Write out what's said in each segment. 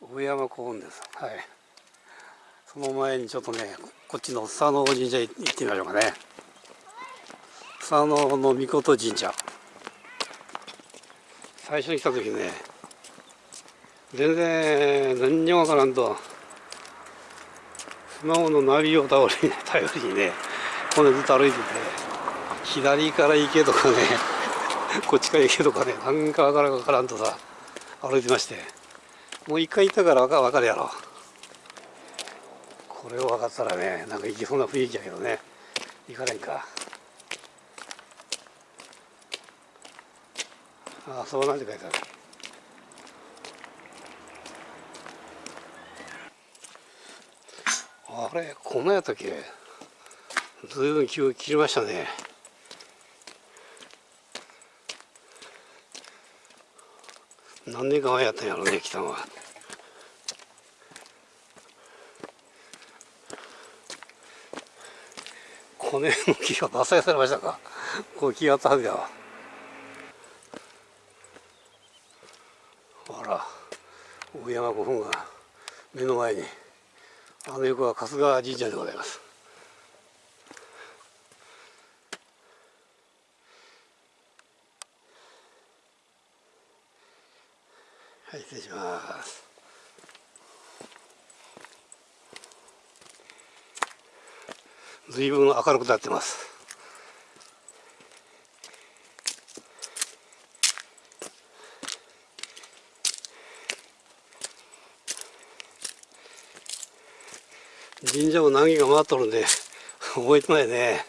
上山古墳です。はい。その前にちょっとねこっちの佐野神社行ってみましょうかね。佐野の御事神社。最初に来た時ね全然何にもわからんとスマホのナビを頼りに頼りにねこれずっと歩いてて左から行けとかねこっちから行けとかね何かわかわからんとさ歩いてましてもう一回行ったから分かるやろ。これを分かったらねなんか行きそうな雰囲気やけどね。行かれんか。ああそうなんて書いてある。あれこんなやったっけ？ずいぶん気切りましたね。何年か前やったんやろうね来たのは。この辺の木が伐採されましたか？こう木があったは。ずやわあら大山古墳が目の前にあの横は春日神社でございます。はい失礼します。随分明るくなってます。神社も何軒か回っとるんで覚えてないね。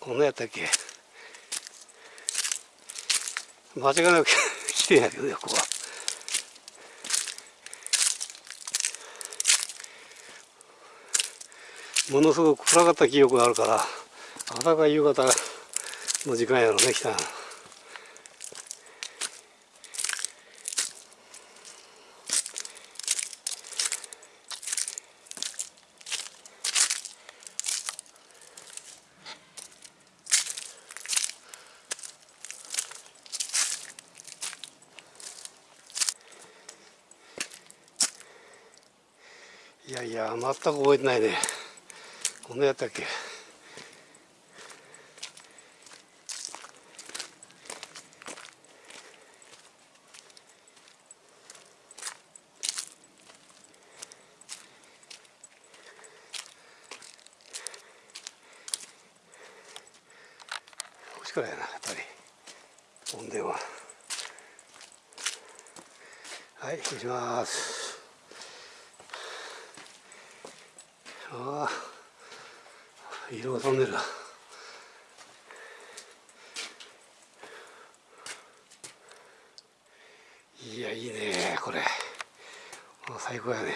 こんなやったっけ。間違いなく来てんやけどねここは。ものすごく暗かった記憶があるから朝が夕方の時間やろね来たいやいや全く覚えてないね。こんなやったっけこっちからやなやっぱり。音電話はい失礼します。ああ。色が飛んでるいやいいねこれ。最高やね。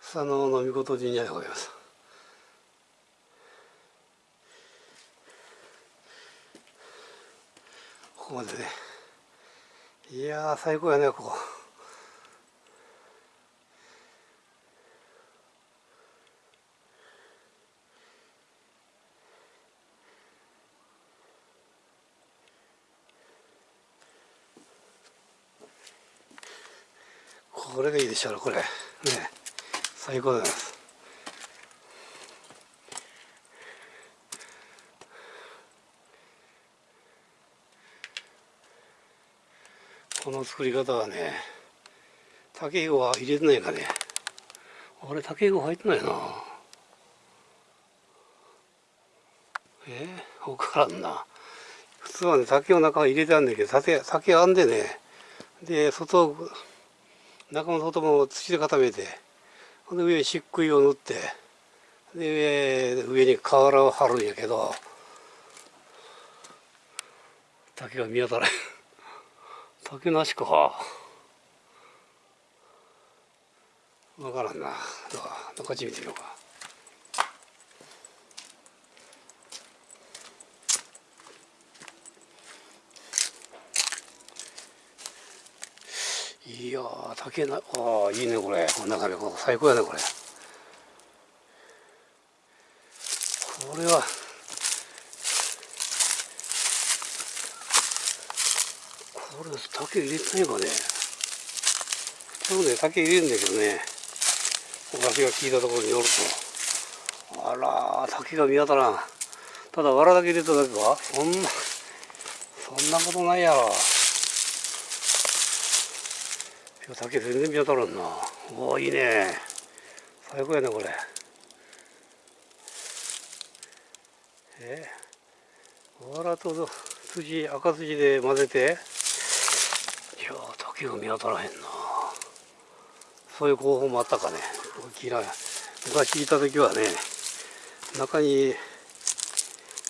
佐野の御事神社でございます。ここまでねいや最高やねここ。これがいいでしょうこれ。ね最高です。この作り方はね竹ひごは入れてないかね。あれ竹ひご入ってないな。え？ー、分からんな。普通はね竹を中に入れてあるんだけど竹竹編んでね。で外中も外も土で固めてで上に漆喰を塗ってで上上に瓦を張るんやけど竹が見当たらん。竹なしか。わからんな。どうこっち見てみようか。いや竹なああいいねこれ。こんな感じ最高やねこれ。これはこれ竹入れてないかね。多分ね竹入れるんだけどね。私が聞いたところによると。あら竹が見当たらん。ただ藁だけ入れただけか？そんなそんなことないやろ。竹全然見当たらんな。おおいいね。最高やねこれ。え？藁と筋赤筋で混ぜて。いや竹が見当たらへんな。そういう方法もあったかね。大きな昔いた時はね中に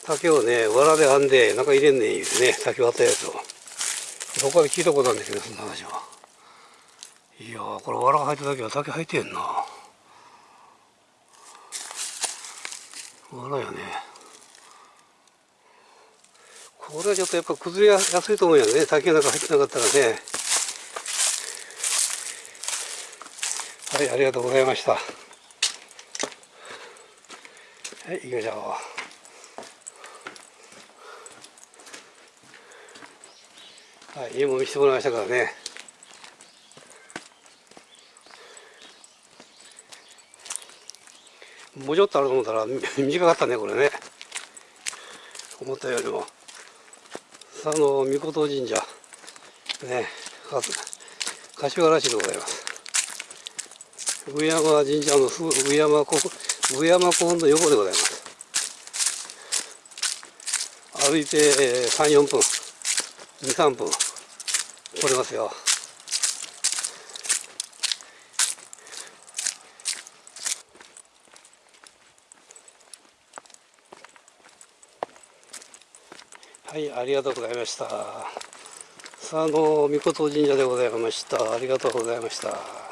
竹をね藁で編んで中入れんねん言うてね竹割ったやつを。どこかで聞いたことあるんだけどそんな話は。いやーこれ藁が入った時は竹入ってんな。藁やね。これはちょっとやっぱ崩れやすいと思うよね。竹の中入ってなかったらね。はいありがとうございました。はい行きましょう。はい家も見せてもらいましたからね。もうちょっとあると思ったら短かったねこれね。思ったよりも。佐野御事神社。ね柏原市でございます。上山神社のすぐ上山古上山古墳の横でございます。歩いて34分23分来れますよ。はいありがとうございました。佐野御事神社でございました。ありがとうございました。